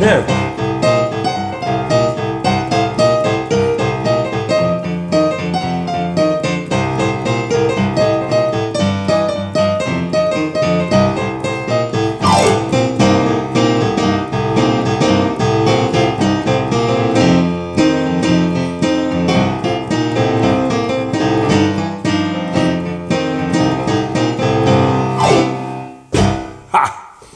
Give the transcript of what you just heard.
there.